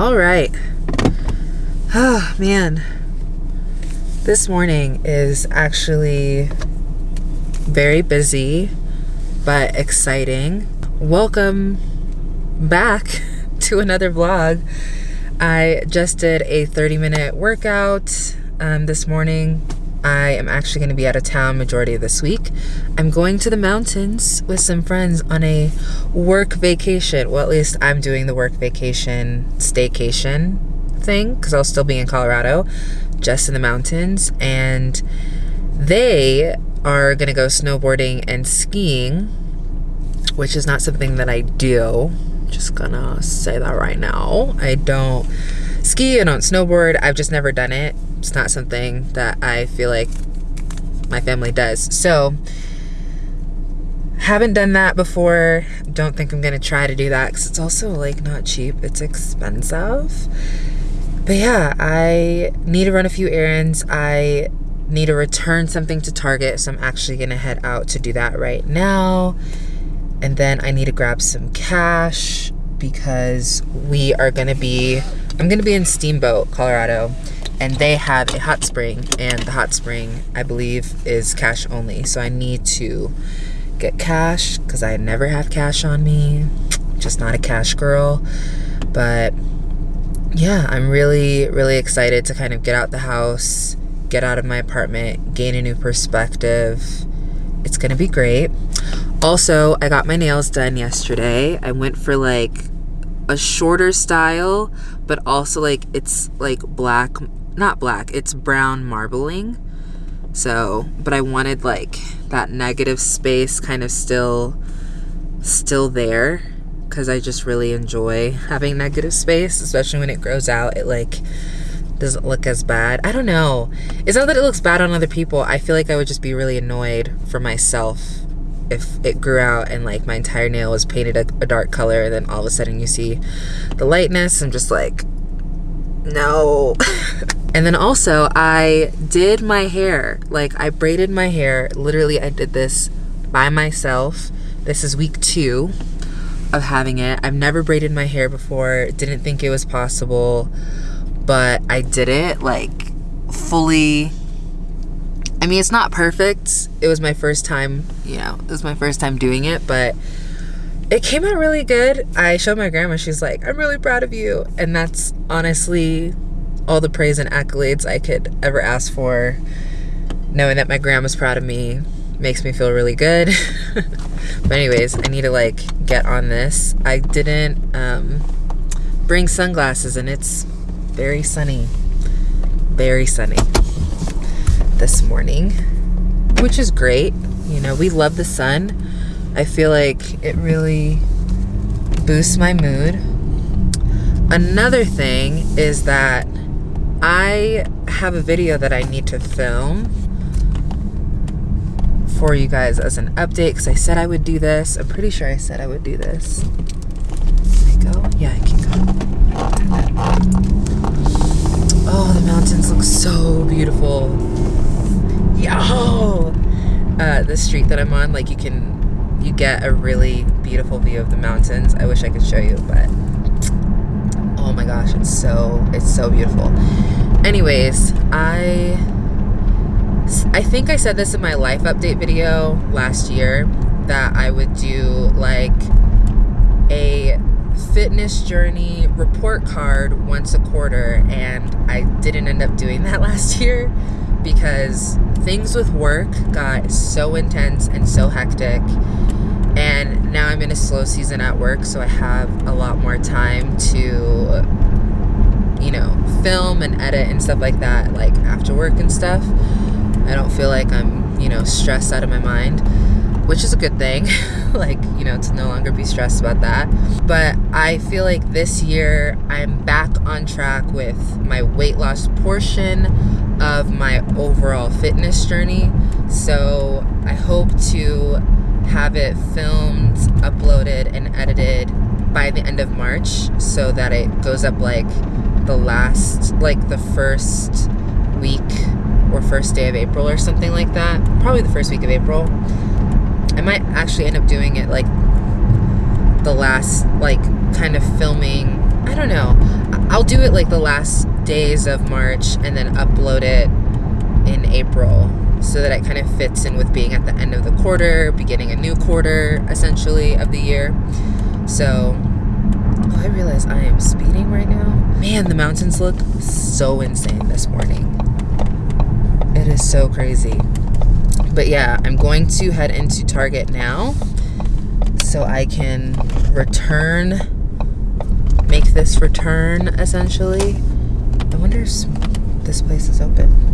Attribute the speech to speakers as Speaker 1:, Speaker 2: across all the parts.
Speaker 1: All right. Oh, man. This morning is actually very busy, but exciting. Welcome back to another vlog. I just did a 30 minute workout um, this morning. I am actually going to be out of town majority of this week. I'm going to the mountains with some friends on a work vacation. Well, at least I'm doing the work vacation staycation thing because I'll still be in Colorado, just in the mountains. And they are going to go snowboarding and skiing, which is not something that I do. Just gonna say that right now. I don't ski, I don't snowboard. I've just never done it it's not something that I feel like my family does. So, haven't done that before. Don't think I'm gonna try to do that because it's also like not cheap. It's expensive. But yeah, I need to run a few errands. I need to return something to Target, so I'm actually gonna head out to do that right now. And then I need to grab some cash because we are gonna be, I'm gonna be in Steamboat, Colorado and they have a hot spring and the hot spring I believe is cash only. So I need to get cash because I never have cash on me. Just not a cash girl. But yeah I'm really really excited to kind of get out the house get out of my apartment gain a new perspective. It's gonna be great. Also I got my nails done yesterday. I went for like a shorter style but also like it's like black not black, it's brown marbling. So, but I wanted like that negative space kind of still still there because I just really enjoy having negative space, especially when it grows out. It like doesn't look as bad. I don't know. It's not that it looks bad on other people. I feel like I would just be really annoyed for myself if it grew out and like my entire nail was painted a, a dark color and then all of a sudden you see the lightness. I'm just like, no. And then also I did my hair. Like I braided my hair. Literally I did this by myself. This is week two of having it. I've never braided my hair before. Didn't think it was possible. But I did it like fully I mean, it's not perfect. It was my first time, you know, it was my first time doing it, but it came out really good. I showed my grandma, she's like, I'm really proud of you. And that's honestly all the praise and accolades I could ever ask for. Knowing that my grandma's proud of me makes me feel really good. but anyways, I need to like get on this. I didn't um, bring sunglasses and it's very sunny. Very sunny this morning, which is great. You know, we love the sun. I feel like it really boosts my mood. Another thing is that I have a video that I need to film for you guys as an update because I said I would do this. I'm pretty sure I said I would do this. Can I go? Yeah, I can go. Oh, the mountains look so beautiful. Yo! Uh, the street that I'm on, like you can, you get a really beautiful view of the mountains. I wish I could show you, but oh my gosh it's so it's so beautiful anyways i i think i said this in my life update video last year that i would do like a fitness journey report card once a quarter and i didn't end up doing that last year because things with work got so intense and so hectic and now I'm in a slow season at work so I have a lot more time to you know film and edit and stuff like that like after work and stuff. I don't feel like I'm you know stressed out of my mind which is a good thing. Like you know to no longer be stressed about that. But I feel like this year I'm back on track with my weight loss portion of my overall fitness journey. So I hope to have it filmed, uploaded, and edited by the end of March so that it goes up like the last, like the first week or first day of April or something like that. Probably the first week of April. I might actually end up doing it like the last, like kind of filming I don't know. I'll do it like the last days of March and then upload it in April so that it kind of fits in with being at the end of the quarter, beginning a new quarter essentially of the year. So, oh, I realize I am speeding right now. Man, the mountains look so insane this morning. It is so crazy. But yeah, I'm going to head into Target now so I can return, make this return essentially. I wonder if this place is open.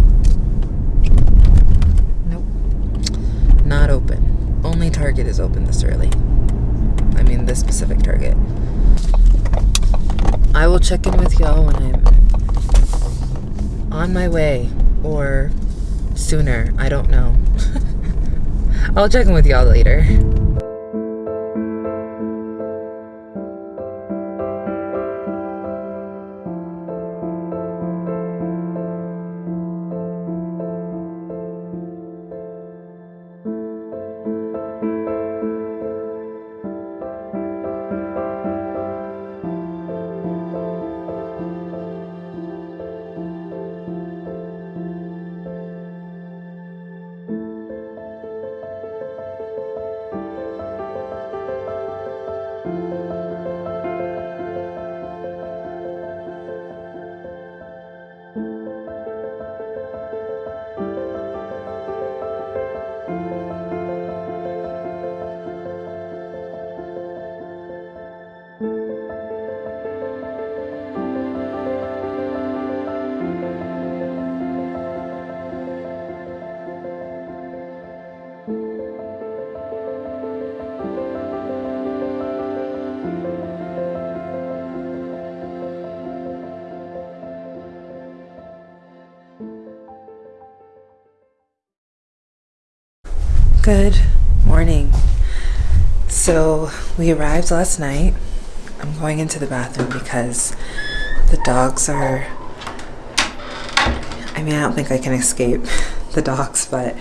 Speaker 1: Not open. Only Target is open this early. I mean, this specific Target. I will check in with y'all when I'm on my way or sooner. I don't know. I'll check in with y'all later. Good morning. So we arrived last night. I'm going into the bathroom because the dogs are. I mean, I don't think I can escape the dogs, but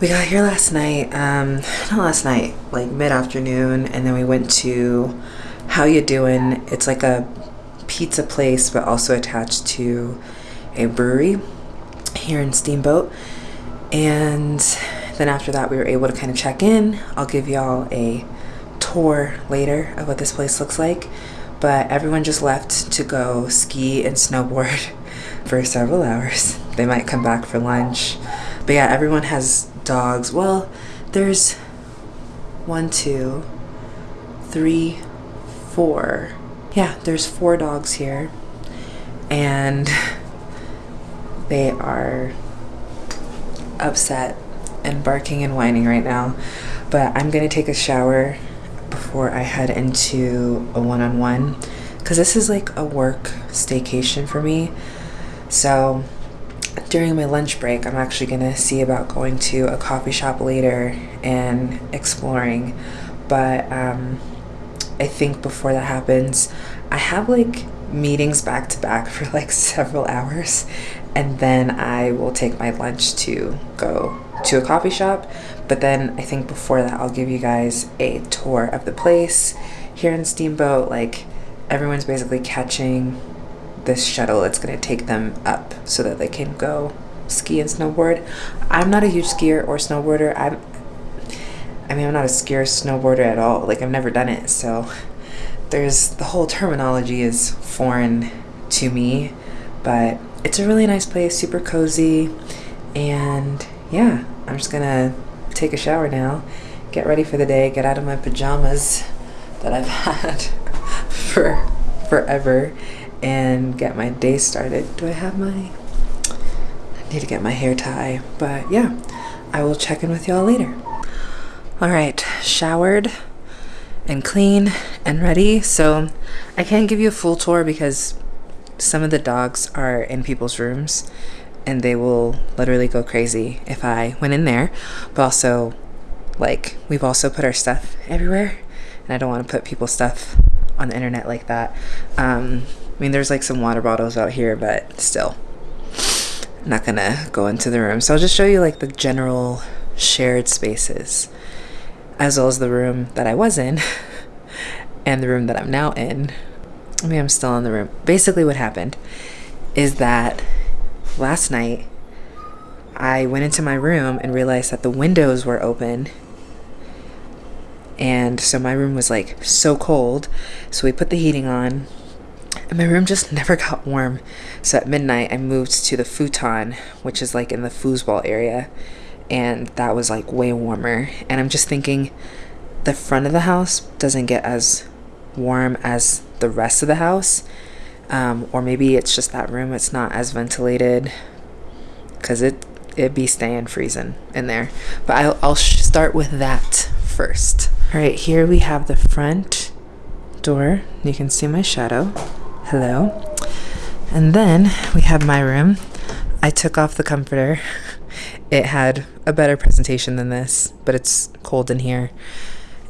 Speaker 1: we got here last night. Um, not last night, like mid afternoon, and then we went to How You Doing. It's like a pizza place, but also attached to a brewery here in Steamboat. And then after that, we were able to kind of check in. I'll give y'all a tour later of what this place looks like. But everyone just left to go ski and snowboard for several hours. They might come back for lunch. But yeah, everyone has dogs. Well, there's one, two, three, four. Yeah, there's four dogs here. And they are upset and barking and whining right now. But I'm gonna take a shower before I head into a one-on-one because this is like a work staycation for me. So during my lunch break, I'm actually gonna see about going to a coffee shop later and exploring. But um, I think before that happens, I have like meetings back to back for like several hours and then I will take my lunch to go to a coffee shop. But then I think before that, I'll give you guys a tour of the place. Here in Steamboat, like everyone's basically catching this shuttle. It's going to take them up so that they can go ski and snowboard. I'm not a huge skier or snowboarder. I'm I mean, I'm not a skier snowboarder at all. Like I've never done it. So there's the whole terminology is foreign to me, but it's a really nice place, super cozy. And yeah, I'm just gonna take a shower now, get ready for the day, get out of my pajamas that I've had for forever, and get my day started. Do I have my. I need to get my hair tie, but yeah, I will check in with y'all later. All right, showered and clean and ready. So I can't give you a full tour because some of the dogs are in people's rooms and they will literally go crazy if I went in there. But also, like, we've also put our stuff everywhere, and I don't want to put people's stuff on the internet like that. Um, I mean, there's like some water bottles out here, but still, not gonna go into the room. So I'll just show you like the general shared spaces, as well as the room that I was in and the room that I'm now in. I mean, I'm still in the room. Basically, what happened is that last night I went into my room and realized that the windows were open. And so my room was like so cold. So we put the heating on, and my room just never got warm. So at midnight, I moved to the futon, which is like in the foosball area. And that was like way warmer. And I'm just thinking the front of the house doesn't get as warm as the rest of the house. Um, or maybe it's just that room, it's not as ventilated because it, it'd be staying freezing in there. But I'll, I'll start with that first. All right, here we have the front door. You can see my shadow. Hello. And then we have my room. I took off the comforter. It had a better presentation than this, but it's cold in here.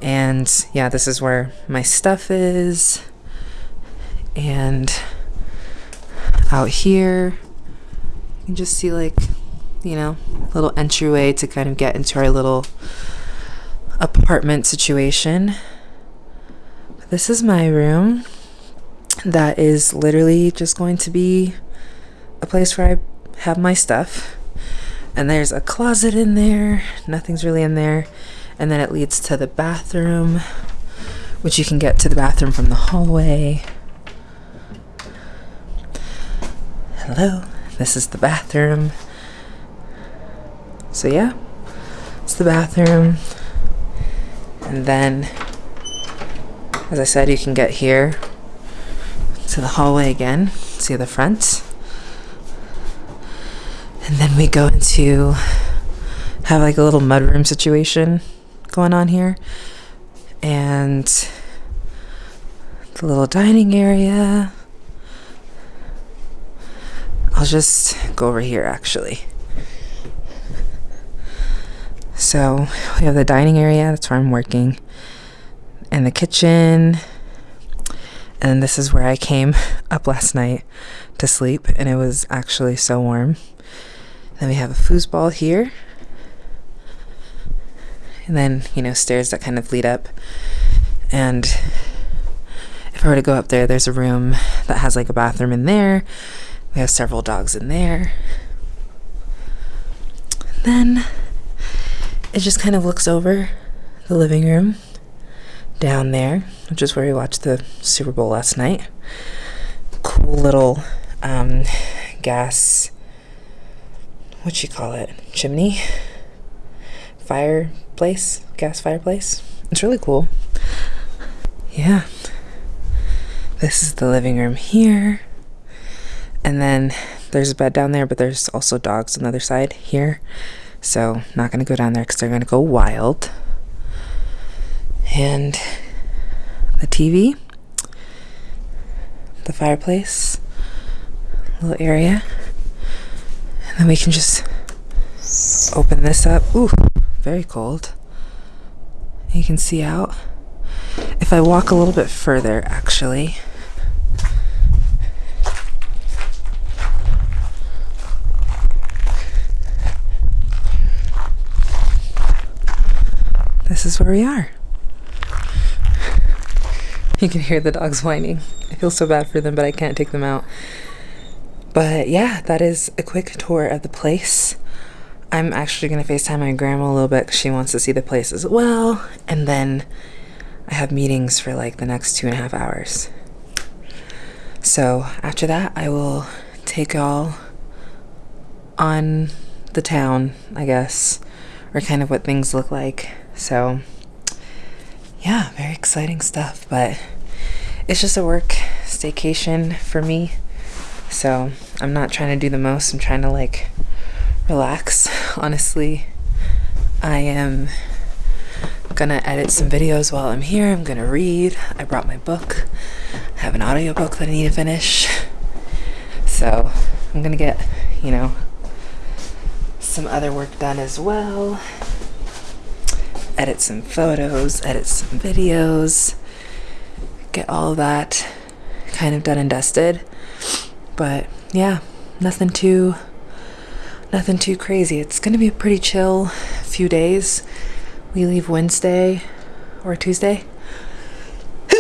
Speaker 1: And yeah, this is where my stuff is. And out here, you can just see like, you know, a little entryway to kind of get into our little apartment situation. This is my room that is literally just going to be a place where I have my stuff. And there's a closet in there. Nothing's really in there. And then it leads to the bathroom, which you can get to the bathroom from the hallway. Hello, this is the bathroom. So, yeah, it's the bathroom. And then, as I said, you can get here to the hallway again, see the front. And then we go into have like a little mudroom situation going on here. And the little dining area. I'll just go over here actually. So we have the dining area, that's where I'm working, and the kitchen, and this is where I came up last night to sleep, and it was actually so warm. Then we have a foosball here. And then, you know, stairs that kind of lead up. And if I were to go up there, there's a room that has like a bathroom in there. We have several dogs in there. then it just kind of looks over the living room down there, which is where we watched the Super Bowl last night. Cool little um, gas, what you call it, chimney, fireplace, gas fireplace. It's really cool. Yeah. This is the living room here. And then there's a bed down there, but there's also dogs on the other side here. So, not going to go down there because they're going to go wild and the TV, the fireplace, little area, and then we can just open this up. Ooh, very cold. You can see out. If I walk a little bit further, actually. This is where we are. You can hear the dogs whining. I feel so bad for them, but I can't take them out. But yeah, that is a quick tour of the place. I'm actually going to FaceTime my grandma a little bit because she wants to see the place as well. And then I have meetings for like the next two and a half hours. So after that, I will take y'all on the town, I guess, or kind of what things look like. So yeah, very exciting stuff. But it's just a work staycation for me. So I'm not trying to do the most. I'm trying to like relax. Honestly, I am gonna edit some videos while I'm here. I'm gonna read. I brought my book. I have an audiobook that I need to finish. So I'm gonna get, you know, some other work done as well edit some photos, edit some videos, get all that kind of done and dusted. But yeah, nothing too nothing too crazy. It's going to be a pretty chill few days. We leave Wednesday or Tuesday.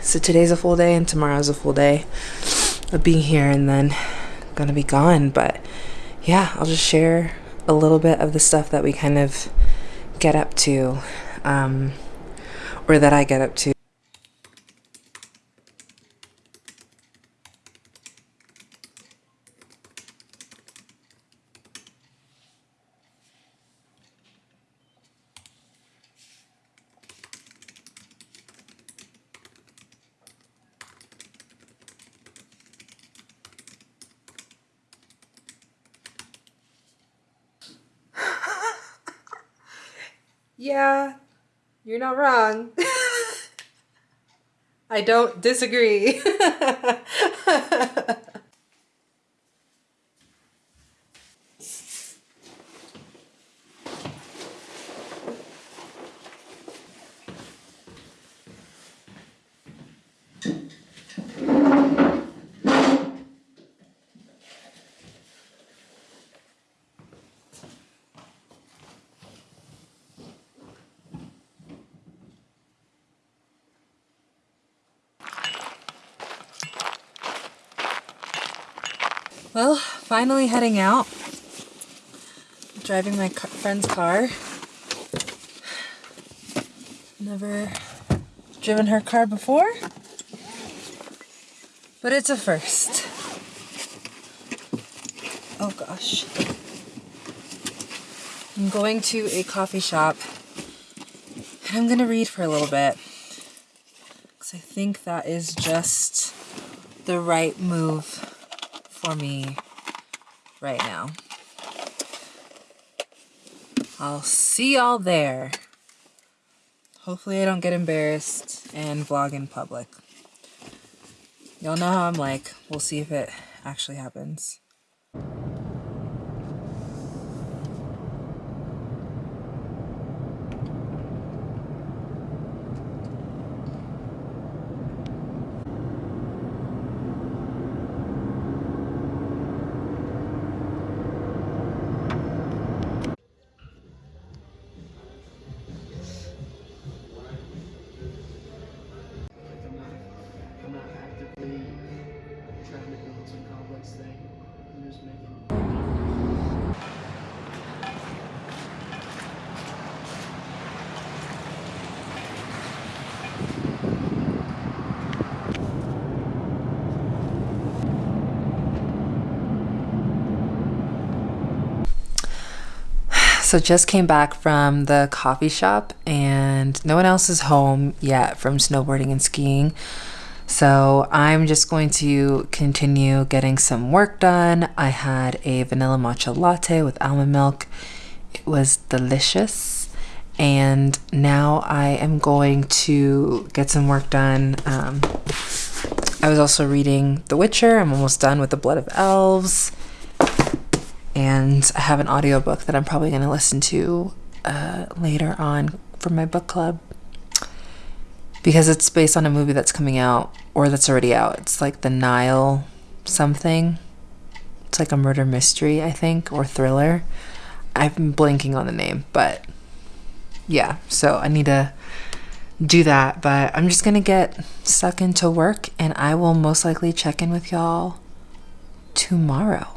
Speaker 1: so today's a full day and tomorrow's a full day of being here and then gonna be gone. But yeah, I'll just share a little bit of the stuff that we kind of get up to, um, or that I get up to. Yeah, you're not wrong. I don't disagree. Well, finally heading out. Driving my friend's car. Never driven her car before, but it's a first. Oh gosh. I'm going to a coffee shop and I'm gonna read for a little bit because I think that is just the right move for me right now. I'll see y'all there. Hopefully I don't get embarrassed and vlog in public. Y'all know how I'm like. We'll see if it actually happens. So just came back from the coffee shop and no one else is home yet from snowboarding and skiing. So I'm just going to continue getting some work done. I had a vanilla matcha latte with almond milk. It was delicious. And now I am going to get some work done. Um, I was also reading The Witcher. I'm almost done with The Blood of Elves and I have an audiobook that I'm probably going to listen to uh, later on for my book club because it's based on a movie that's coming out or that's already out. It's like The Nile something. It's like a murder mystery, I think, or thriller. I'm blanking on the name, but yeah, so I need to do that. But I'm just going to get stuck into work and I will most likely check in with y'all tomorrow.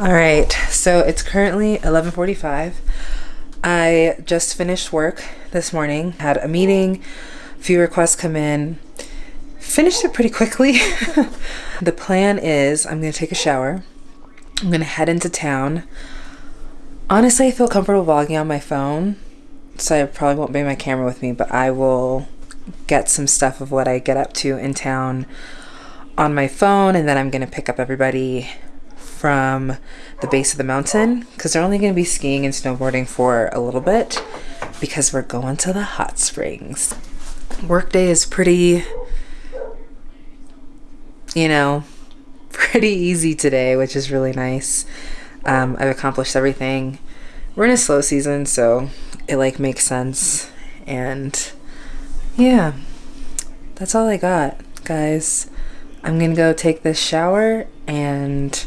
Speaker 1: All right, so it's currently 11:45. I just finished work this morning. Had a meeting, few requests come in. Finished it pretty quickly. the plan is I'm to take a shower. I'm to head into town. Honestly, I feel comfortable vlogging on my phone, so I probably won't bring my camera with me, but I will get some stuff of what I get up to in town on my phone and then I'm to pick up everybody from the base of the mountain because they're only going to be skiing and snowboarding for a little bit because we're going to the hot springs. Workday is pretty, you know, pretty easy today, which is really nice. Um, I've accomplished everything. We're in a slow season, so it like makes sense And yeah, that's all I got, guys. I'm gonna go take this shower and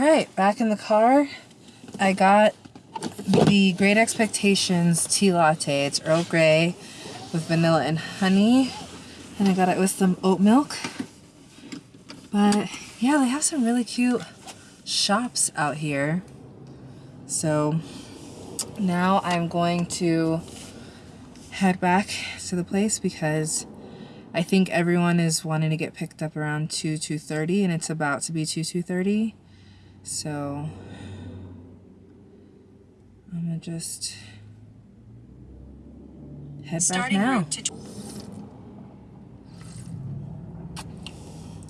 Speaker 1: right, back in the car. I got the Great Expectations tea latte. It's Earl Grey with vanilla and honey. And I got it with some oat milk. But yeah, they have some really cute shops out here. So now I'm going to head back to the place because I think everyone is wanting to get picked up around 2, 2.30 and it's about to be 2, 2.30. So I'm gonna just head Starting back now.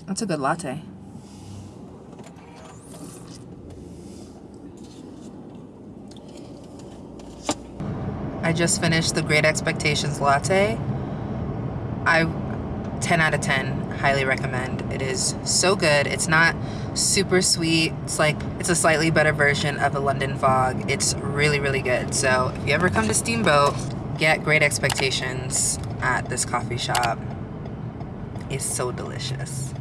Speaker 1: That's a good latte. I just finished the Great Expectations latte. I 10 out of 10 highly recommend. It is so good. It's not super sweet. It's like it's a slightly better version of a london fog. It's really really good. So if you ever come to steamboat get great expectations at this coffee shop. It's so delicious